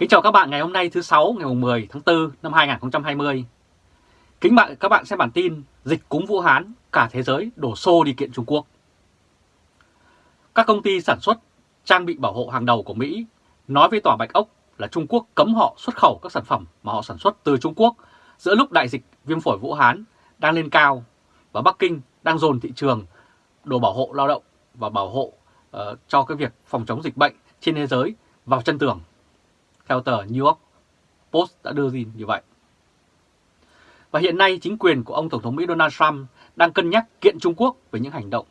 Kính chào các bạn ngày hôm nay thứ 6 ngày 10 tháng 4 năm 2020. Kính bạn các bạn xem bản tin dịch cúm Vũ Hán, cả thế giới đổ xô đi kiện Trung Quốc. Các công ty sản xuất trang bị bảo hộ hàng đầu của Mỹ nói với Tòa Bạch Ốc là Trung Quốc cấm họ xuất khẩu các sản phẩm mà họ sản xuất từ Trung Quốc giữa lúc đại dịch viêm phổi Vũ Hán đang lên cao và Bắc Kinh đang dồn thị trường đồ bảo hộ lao động và bảo hộ uh, cho cái việc phòng chống dịch bệnh trên thế giới vào chân tường. Theo tờ New York Post đã đưa tin như vậy. Và hiện nay, chính quyền của ông Tổng thống Mỹ Donald Trump đang cân nhắc kiện Trung Quốc về những hành động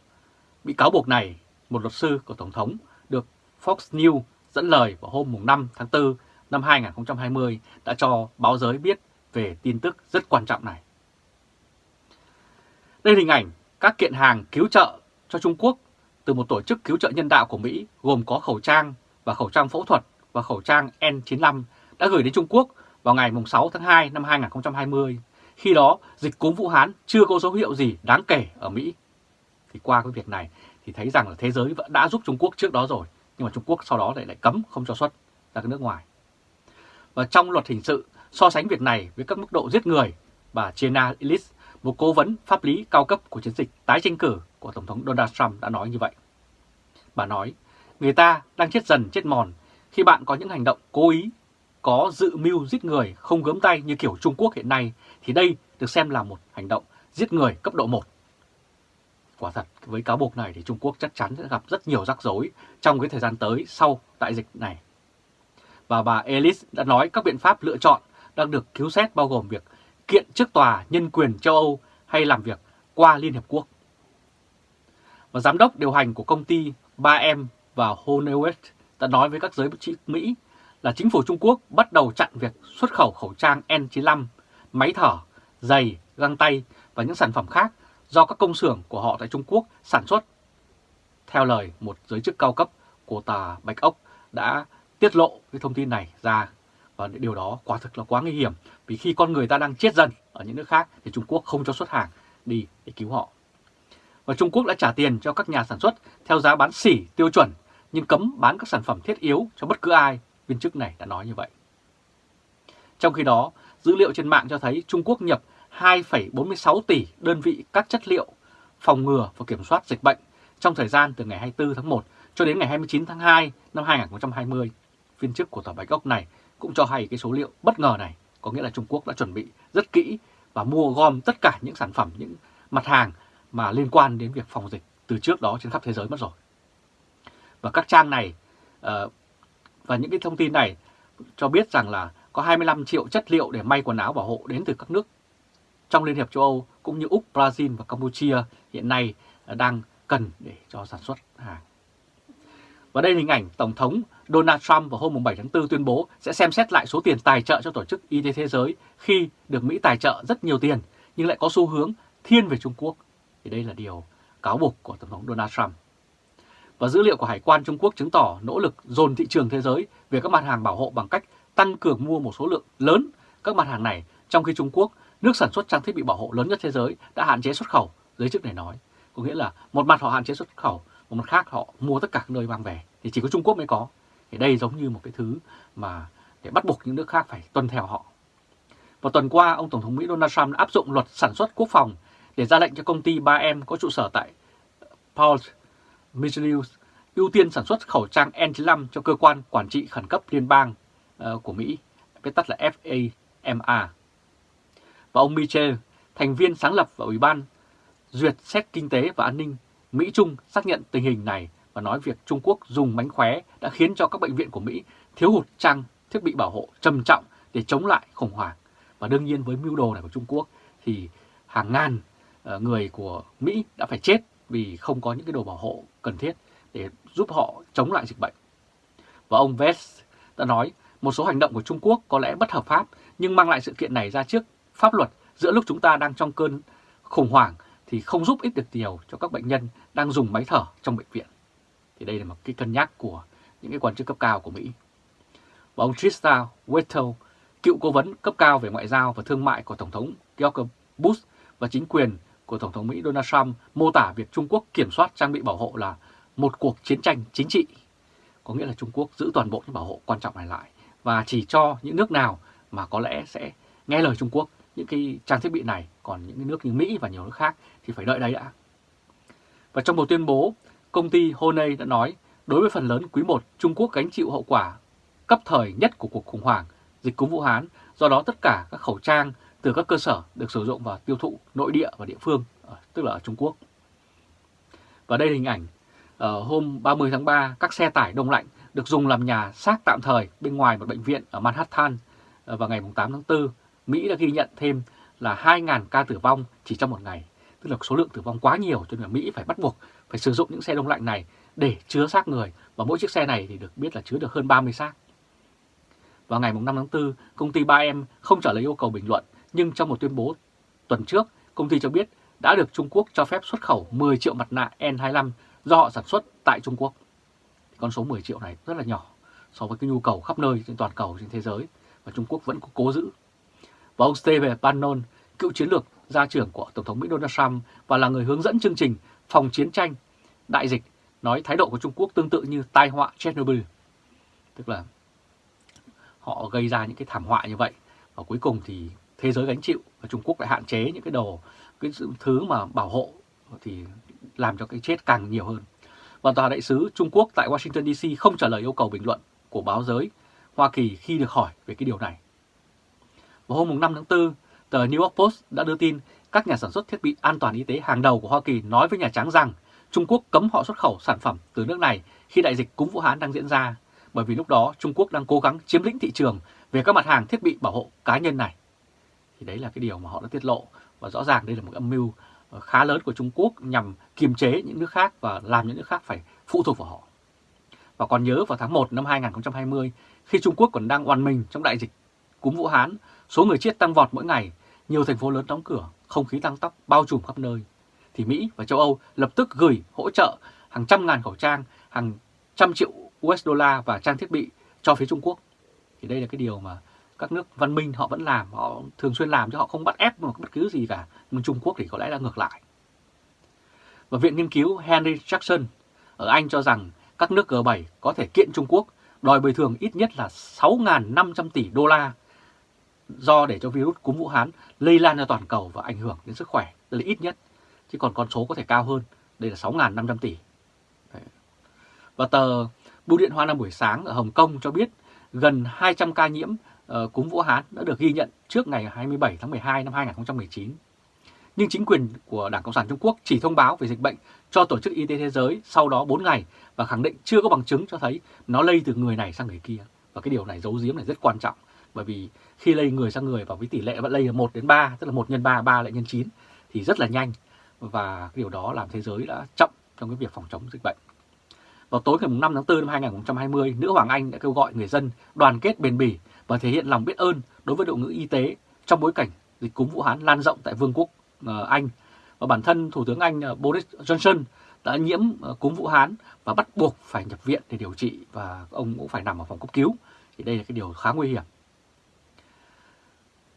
bị cáo buộc này. Một luật sư của Tổng thống được Fox News dẫn lời vào hôm 5 tháng 4 năm 2020 đã cho báo giới biết về tin tức rất quan trọng này. Đây là hình ảnh các kiện hàng cứu trợ cho Trung Quốc từ một tổ chức cứu trợ nhân đạo của Mỹ gồm có khẩu trang và khẩu trang phẫu thuật và khẩu trang N95 đã gửi đến Trung Quốc vào ngày 6 tháng 2 năm 2020. Khi đó, dịch cúm Vũ Hán chưa có dấu hiệu gì đáng kể ở Mỹ. Thì qua cái việc này thì thấy rằng là thế giới vẫn đã giúp Trung Quốc trước đó rồi, nhưng mà Trung Quốc sau đó lại lại cấm không cho xuất ra cái nước ngoài. Và trong luật hình sự, so sánh việc này với các mức độ giết người, bà Jenna Ellis, một cố vấn pháp lý cao cấp của chiến dịch tái tranh cử của Tổng thống Donald Trump đã nói như vậy. Bà nói, người ta đang chết dần chết mòn khi bạn có những hành động cố ý, có dự mưu giết người không gớm tay như kiểu Trung Quốc hiện nay, thì đây được xem là một hành động giết người cấp độ 1. Quả thật, với cáo buộc này thì Trung Quốc chắc chắn sẽ gặp rất nhiều rắc rối trong cái thời gian tới sau đại dịch này. Và bà Ellis đã nói các biện pháp lựa chọn đang được cứu xét bao gồm việc kiện trước tòa nhân quyền châu Âu hay làm việc qua Liên Hiệp Quốc. Và giám đốc điều hành của công ty 3M và Honeywell đã nói với các giới chức Mỹ là chính phủ Trung Quốc bắt đầu chặn việc xuất khẩu khẩu trang N95, máy thở, giày, găng tay và những sản phẩm khác do các công xưởng của họ tại Trung Quốc sản xuất. Theo lời một giới chức cao cấp của tà Bạch Ốc đã tiết lộ cái thông tin này ra và điều đó quả thực là quá nguy hiểm vì khi con người ta đang chết dần ở những nước khác thì Trung Quốc không cho xuất hàng đi để cứu họ. Và Trung Quốc đã trả tiền cho các nhà sản xuất theo giá bán xỉ tiêu chuẩn nhưng cấm bán các sản phẩm thiết yếu cho bất cứ ai, viên chức này đã nói như vậy. Trong khi đó, dữ liệu trên mạng cho thấy Trung Quốc nhập 2,46 tỷ đơn vị các chất liệu phòng ngừa và kiểm soát dịch bệnh trong thời gian từ ngày 24 tháng 1 cho đến ngày 29 tháng 2 năm 2020. Viên chức của Tòa Bạch Ốc này cũng cho hay cái số liệu bất ngờ này, có nghĩa là Trung Quốc đã chuẩn bị rất kỹ và mua gom tất cả những sản phẩm, những mặt hàng mà liên quan đến việc phòng dịch từ trước đó trên khắp thế giới mất rồi. Và các trang này uh, và những cái thông tin này cho biết rằng là có 25 triệu chất liệu để may quần áo bảo hộ đến từ các nước trong Liên hiệp châu Âu cũng như Úc, Brazil và Campuchia hiện nay đang cần để cho sản xuất hàng. Và đây là hình ảnh Tổng thống Donald Trump vào hôm 7 tháng 4 tuyên bố sẽ xem xét lại số tiền tài trợ cho Tổ chức Y tế Thế giới khi được Mỹ tài trợ rất nhiều tiền nhưng lại có xu hướng thiên về Trung Quốc. Thì đây là điều cáo buộc của Tổng thống Donald Trump. Và dữ liệu của Hải quan Trung Quốc chứng tỏ nỗ lực dồn thị trường thế giới về các mặt hàng bảo hộ bằng cách tăng cường mua một số lượng lớn các mặt hàng này, trong khi Trung Quốc, nước sản xuất trang thiết bị bảo hộ lớn nhất thế giới, đã hạn chế xuất khẩu, giới chức này nói. Có nghĩa là một mặt họ hạn chế xuất khẩu, một mặt khác họ mua tất cả các nơi mang về, thì chỉ có Trung Quốc mới có. Thì đây giống như một cái thứ mà để bắt buộc những nước khác phải tuân theo họ. Vào tuần qua, ông Tổng thống Mỹ Donald Trump đã áp dụng luật sản xuất quốc phòng để ra lệnh cho công ty 3M có trụ sở tại Paul Michelius ưu tiên sản xuất khẩu trang N95 cho cơ quan quản trị khẩn cấp liên bang uh, của Mỹ, viết tắt là FAMA. Và ông Michel, thành viên sáng lập và Ủy ban duyệt xét kinh tế và an ninh Mỹ-Trung xác nhận tình hình này và nói việc Trung Quốc dùng mánh khóe đã khiến cho các bệnh viện của Mỹ thiếu hụt trang thiết bị bảo hộ trầm trọng để chống lại khủng hoảng. Và đương nhiên với mưu đồ này của Trung Quốc thì hàng ngàn ờ, người của Mỹ đã phải chết vì không có những cái đồ bảo hộ cần thiết để giúp họ chống lại dịch bệnh. Và ông Vest đã nói một số hành động của Trung Quốc có lẽ bất hợp pháp nhưng mang lại sự kiện này ra trước pháp luật giữa lúc chúng ta đang trong cơn khủng hoảng thì không giúp ích được nhiều cho các bệnh nhân đang dùng máy thở trong bệnh viện. Thì đây là một cái cân nhắc của những cái quan chức cấp cao của Mỹ. Và ông Trista Wettel, cựu cố vấn cấp cao về ngoại giao và thương mại của Tổng thống George Bush và chính quyền của Tổng thống Mỹ Donald Trump mô tả việc Trung Quốc kiểm soát trang bị bảo hộ là một cuộc chiến tranh chính trị. Có nghĩa là Trung Quốc giữ toàn bộ những bảo hộ quan trọng này lại và chỉ cho những nước nào mà có lẽ sẽ nghe lời Trung Quốc những cái trang thiết bị này, còn những nước như Mỹ và nhiều nước khác thì phải đợi đấy đã. Và trong một tuyên bố, công ty Honey đã nói đối với phần lớn quý 1, Trung Quốc gánh chịu hậu quả cấp thời nhất của cuộc khủng hoảng dịch cúm Vũ Hán, do đó tất cả các khẩu trang từ các cơ sở được sử dụng và tiêu thụ nội địa và địa phương, ờ, tức là ở Trung Quốc. Và đây là hình ảnh ở hôm 30 tháng 3, các xe tải đông lạnh được dùng làm nhà xác tạm thời bên ngoài một bệnh viện ở Manhattan ờ, vào ngày 8 tháng 4. Mỹ đã ghi nhận thêm là 2.000 ca tử vong chỉ trong một ngày, tức là số lượng tử vong quá nhiều cho nên Mỹ phải bắt buộc phải sử dụng những xe đông lạnh này để chứa xác người và mỗi chiếc xe này thì được biết là chứa được hơn 30 xác. Vào ngày 5 tháng 4, công ty 3M không trả lời yêu cầu bình luận, nhưng trong một tuyên bố tuần trước, công ty cho biết đã được Trung Quốc cho phép xuất khẩu 10 triệu mặt nạ N25 do họ sản xuất tại Trung Quốc. Con số 10 triệu này rất là nhỏ so với cái nhu cầu khắp nơi trên toàn cầu trên thế giới và Trung Quốc vẫn cố giữ. Và ông Steve Bannon, cựu chiến lược gia trưởng của Tổng thống Mỹ Donald Trump và là người hướng dẫn chương trình phòng chiến tranh đại dịch, nói thái độ của Trung Quốc tương tự như tai họa Chernobyl. Tức là họ gây ra những cái thảm họa như vậy và cuối cùng thì thế giới gánh chịu và Trung Quốc lại hạn chế những cái đồ cái thứ mà bảo hộ thì làm cho cái chết càng nhiều hơn. Và tòa đại sứ Trung Quốc tại Washington DC không trả lời yêu cầu bình luận của báo giới Hoa Kỳ khi được hỏi về cái điều này. Vào hôm 5 tháng 4, tờ New York Post đã đưa tin các nhà sản xuất thiết bị an toàn y tế hàng đầu của Hoa Kỳ nói với Nhà Trắng rằng Trung Quốc cấm họ xuất khẩu sản phẩm từ nước này khi đại dịch cúm Vũ Hán đang diễn ra, bởi vì lúc đó Trung Quốc đang cố gắng chiếm lĩnh thị trường về các mặt hàng thiết bị bảo hộ cá nhân này. Thì đấy là cái điều mà họ đã tiết lộ và rõ ràng đây là một âm mưu ờ, khá lớn của Trung Quốc nhằm kiềm chế những nước khác và làm những nước khác phải phụ thuộc vào họ. Và còn nhớ vào tháng 1 năm 2020, khi Trung Quốc còn đang oan mình trong đại dịch cúm Vũ Hán, số người chết tăng vọt mỗi ngày, nhiều thành phố lớn đóng cửa, không khí tăng tóc bao trùm khắp nơi, thì Mỹ và châu Âu lập tức gửi hỗ trợ hàng trăm ngàn khẩu trang, hàng trăm triệu USD và trang thiết bị cho phía Trung Quốc. Thì đây là cái điều mà các nước văn minh họ vẫn làm, họ thường xuyên làm chứ họ không bắt ép một bất cứ gì cả. Nhưng Trung Quốc thì có lẽ là ngược lại. Và Viện Nghiên cứu Henry Jackson ở Anh cho rằng các nước G7 có thể kiện Trung Quốc đòi bồi thường ít nhất là 6.500 tỷ đô la do để cho virus cúm Vũ Hán lây lan ra toàn cầu và ảnh hưởng đến sức khỏe, đây là ít nhất, chứ còn con số có thể cao hơn, đây là 6.500 tỷ. Đấy. Và tờ Bưu điện Hoa Nam buổi sáng ở Hồng Kông cho biết gần 200 ca nhiễm uh, cúm Vũ Hán đã được ghi nhận trước ngày 27 tháng 12 năm 2019. Nhưng chính quyền của Đảng Cộng sản Trung Quốc chỉ thông báo về dịch bệnh cho Tổ chức Y tế Thế giới sau đó 4 ngày và khẳng định chưa có bằng chứng cho thấy nó lây từ người này sang người kia. Và cái điều này giấu giếm này rất quan trọng bởi vì khi lây người sang người và với tỷ lệ vẫn lây là 1 đến 3, tức là 1 nhân 3, 3 lại nhân 9 thì rất là nhanh và cái điều đó làm thế giới đã chậm trong cái việc phòng chống dịch bệnh. Vào tối ngày 5 tháng 4 năm 2020, nữ hoàng Anh đã kêu gọi người dân đoàn kết bền bỉ và thể hiện lòng biết ơn đối với đội ngũ y tế trong bối cảnh dịch cúm Vũ Hán lan rộng tại Vương quốc ờ, Anh. Và bản thân Thủ tướng Anh ờ, Boris Johnson đã nhiễm ờ, cúm Vũ Hán và bắt buộc phải nhập viện để điều trị và ông cũng phải nằm ở phòng cấp cứu. Thì đây là cái điều khá nguy hiểm.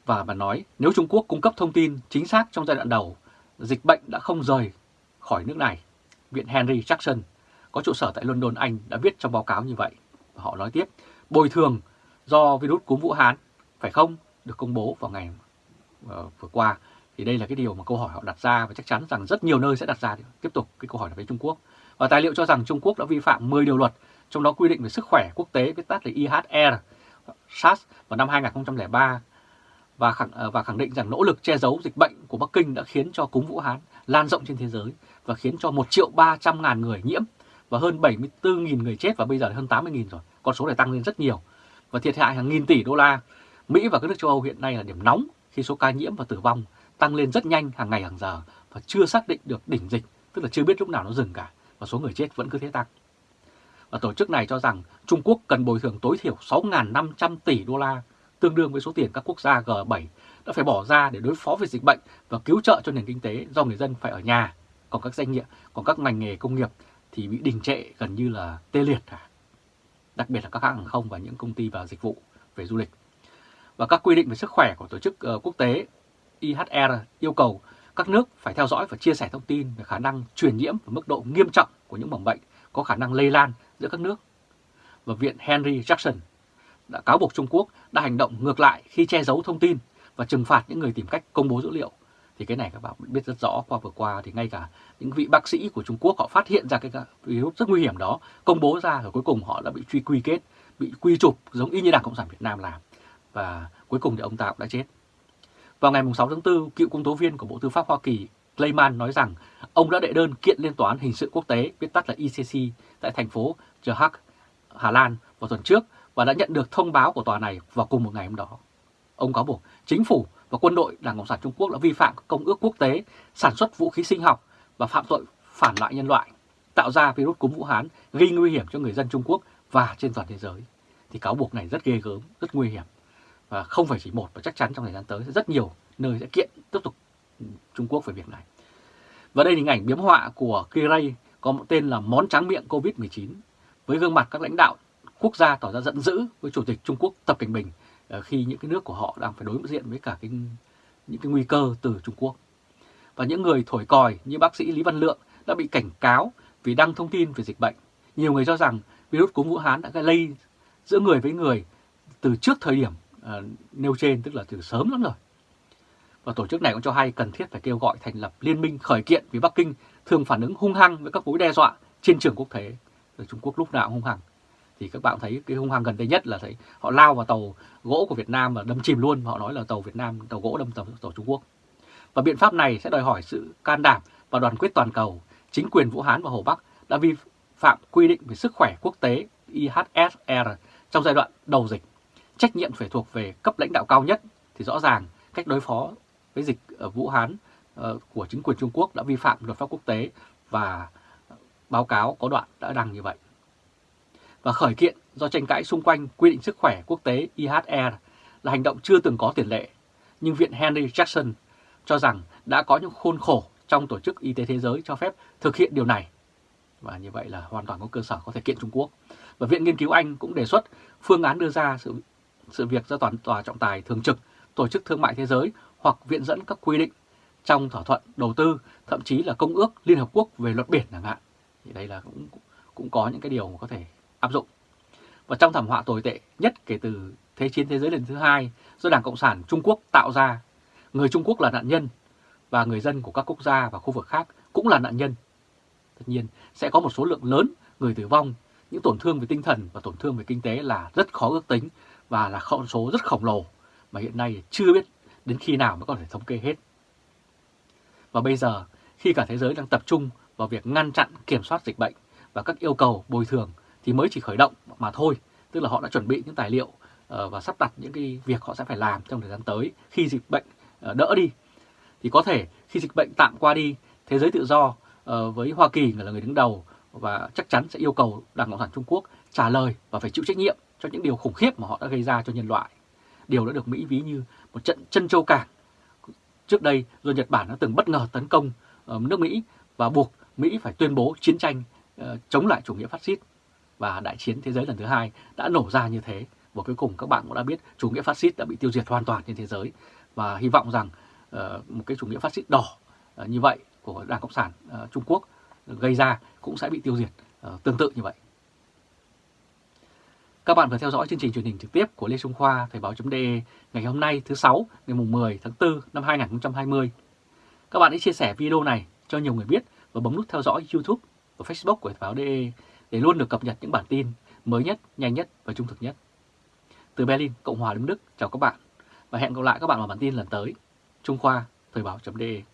Và bà nói nếu Trung Quốc cung cấp thông tin chính xác trong giai đoạn đầu, dịch bệnh đã không rời khỏi nước này. Viện Henry Jackson có trụ sở tại London, Anh đã viết trong báo cáo như vậy. Và họ nói tiếp, bồi thường do virus cúm Vũ Hán, phải không, được công bố vào ngày uh, vừa qua. Thì đây là cái điều mà câu hỏi họ đặt ra và chắc chắn rằng rất nhiều nơi sẽ đặt ra tiếp tục cái câu hỏi là với Trung Quốc. Và tài liệu cho rằng Trung Quốc đã vi phạm 10 điều luật, trong đó quy định về sức khỏe quốc tế viết tắt là IHR, SARS vào năm 2003 và khẳng, ờ, và khẳng định rằng nỗ lực che giấu dịch bệnh của Bắc Kinh đã khiến cho cúm Vũ Hán lan rộng trên thế giới và khiến cho 1 triệu 300 ngàn người nhiễm và hơn 74.000 người chết và bây giờ là hơn 80.000 rồi. Con số này tăng lên rất nhiều và thiệt hại hàng nghìn tỷ đô la. Mỹ và các nước châu Âu hiện nay là điểm nóng khi số ca nhiễm và tử vong tăng lên rất nhanh hàng ngày hàng giờ và chưa xác định được đỉnh dịch, tức là chưa biết lúc nào nó dừng cả và số người chết vẫn cứ thế tăng. Và tổ chức này cho rằng Trung Quốc cần bồi thường tối thiểu 6.500 tỷ đô la, tương đương với số tiền các quốc gia G7 đã phải bỏ ra để đối phó với dịch bệnh và cứu trợ cho nền kinh tế do người dân phải ở nhà. Còn các doanh nghiệp, còn các ngành nghề công nghiệp thì bị đình trệ gần như là tê liệt cả. Đặc biệt là các hãng hàng không và những công ty và dịch vụ, về du lịch. Và các quy định về sức khỏe của tổ chức ờ, quốc tế IHR yêu cầu các nước phải theo dõi và chia sẻ thông tin về khả năng truyền nhiễm và mức độ nghiêm trọng của những mầm bệnh có khả năng lây lan giữa các nước. Và Viện Henry Jackson đã cáo buộc Trung Quốc đã hành động ngược lại khi che giấu thông tin và trừng phạt những người tìm cách công bố dữ liệu. Thì cái này các bạn biết rất rõ qua vừa qua thì ngay cả những vị bác sĩ của Trung Quốc họ phát hiện ra cái virus rất nguy hiểm đó, công bố ra rồi cuối cùng họ đã bị truy quy kết, bị quy chụp giống y như Đảng Cộng sản Việt Nam làm. Và cuối cùng thì ông ta cũng đã chết. Vào ngày 6 tháng 4, cựu công tố viên của Bộ Tư pháp Hoa Kỳ Clayman nói rằng ông đã đệ đơn kiện lên Tòa án Hình sự Quốc tế, viết tắt là ICC, tại thành phố The Hague, Hà Lan vào tuần trước và đã nhận được thông báo của tòa này vào cùng một ngày hôm đó. Ông cáo buộc chính phủ và quân đội Đảng Cộng sản Trung Quốc đã vi phạm các công ước quốc tế, sản xuất vũ khí sinh học và phạm tội phản lại nhân loại, tạo ra virus cúm Vũ Hán gây nguy hiểm cho người dân Trung Quốc và trên toàn thế giới. Thì cáo buộc này rất ghê gớm, rất nguy hiểm. Và không phải chỉ một và chắc chắn trong thời gian tới rất nhiều nơi sẽ kiện tiếp tục Trung Quốc về việc này. Và đây là hình ảnh biếm họa của Kiray có một tên là món tráng miệng Covid-19 với gương mặt các lãnh đạo quốc gia tỏ ra giận dữ với Chủ tịch Trung Quốc Tập Cảnh Bình Ờ, khi những cái nước của họ đang phải đối diện với cả cái, những cái nguy cơ từ Trung Quốc. Và những người thổi còi như bác sĩ Lý Văn Lượng đã bị cảnh cáo vì đăng thông tin về dịch bệnh. Nhiều người cho rằng virus cúm Vũ Hán đã gây lây giữa người với người từ trước thời điểm uh, nêu trên, tức là từ sớm lắm rồi. Và tổ chức này cũng cho hay cần thiết phải kêu gọi thành lập liên minh khởi kiện vì Bắc Kinh thường phản ứng hung hăng với các mối đe dọa trên trường quốc tế. Rồi Trung Quốc lúc nào cũng hung hăng. Thì các bạn thấy cái hung hăng gần đây nhất là thấy họ lao vào tàu gỗ của Việt Nam và đâm chìm luôn. Họ nói là tàu Việt Nam, tàu gỗ đâm tàu, tàu Trung Quốc. Và biện pháp này sẽ đòi hỏi sự can đảm và đoàn kết toàn cầu. Chính quyền Vũ Hán và Hồ Bắc đã vi phạm quy định về sức khỏe quốc tế IHSR trong giai đoạn đầu dịch. Trách nhiệm phải thuộc về cấp lãnh đạo cao nhất thì rõ ràng cách đối phó với dịch ở Vũ Hán ờ, của chính quyền Trung Quốc đã vi phạm luật pháp quốc tế và báo cáo có đoạn đã đăng như vậy. Và khởi kiện do tranh cãi xung quanh quy định sức khỏe quốc tế IHR là hành động chưa từng có tiền lệ, nhưng Viện Henry Jackson cho rằng đã có những khôn khổ trong Tổ chức Y tế Thế giới cho phép thực hiện điều này. Và như vậy là hoàn toàn có cơ sở có thể kiện Trung Quốc. Và Viện Nghiên cứu Anh cũng đề xuất phương án đưa ra sự, sự việc do toàn tòa trọng tài thường trực Tổ chức Thương mại Thế giới hoặc viện dẫn các quy định trong thỏa thuận đầu tư, thậm chí là Công ước Liên Hợp Quốc về luật biển chẳng hạn. Thì đây là cũng cũng có những cái điều mà có thể áp dụng. Và trong thảm họa tồi tệ nhất kể từ Thế chiến thế giới lần thứ hai do Đảng Cộng sản Trung Quốc tạo ra, người Trung Quốc là nạn nhân và người dân của các quốc gia và khu vực khác cũng là nạn nhân. Tất nhiên sẽ có một số lượng lớn người tử vong, những tổn thương về tinh thần và tổn thương về kinh tế là rất khó ước tính và là con số rất khổng lồ mà hiện nay chưa biết đến khi nào mới có thể thống kê hết. Và bây giờ, khi cả thế giới đang tập trung vào việc ngăn chặn kiểm soát dịch bệnh và các yêu cầu bồi thường thì mới chỉ khởi động mà thôi, tức là họ đã chuẩn bị những tài liệu ờ, và sắp đặt những cái việc họ sẽ phải làm trong thời gian tới khi dịch bệnh ờ, đỡ đi. Thì có thể khi dịch bệnh tạm qua đi, thế giới tự do ờ, với Hoa Kỳ là người đứng đầu và chắc chắn sẽ yêu cầu Đảng Cộng sản Trung Quốc trả lời và phải chịu trách nhiệm cho những điều khủng khiếp mà họ đã gây ra cho nhân loại. Điều đã được Mỹ ví như một trận chân châu cảng. Trước đây, do Nhật Bản đã từng bất ngờ tấn công nước Mỹ và buộc Mỹ phải tuyên bố chiến tranh chống lại chủ nghĩa phát xít. Và đại chiến thế giới lần thứ hai đã nổ ra như thế. Và cuối cùng các bạn cũng đã biết chủ nghĩa phát xít đã bị tiêu diệt hoàn toàn trên thế giới. Và hy vọng rằng uh, một cái chủ nghĩa phát xít đỏ uh, như vậy của Đảng Cộng sản uh, Trung Quốc gây ra cũng sẽ bị tiêu diệt uh, tương tự như vậy. Các bạn vừa theo dõi chương trình truyền hình trực tiếp của Lê Trung Khoa Thời báo.de ngày hôm nay thứ sáu ngày 10 tháng 4 năm 2020. Các bạn hãy chia sẻ video này cho nhiều người biết và bấm nút theo dõi YouTube và Facebook của Thời báo.de để luôn được cập nhật những bản tin mới nhất, nhanh nhất và trung thực nhất. Từ Berlin, Cộng hòa Liên Đức, chào các bạn và hẹn gặp lại các bạn vào bản tin lần tới. Trung Khoa Thời báo.de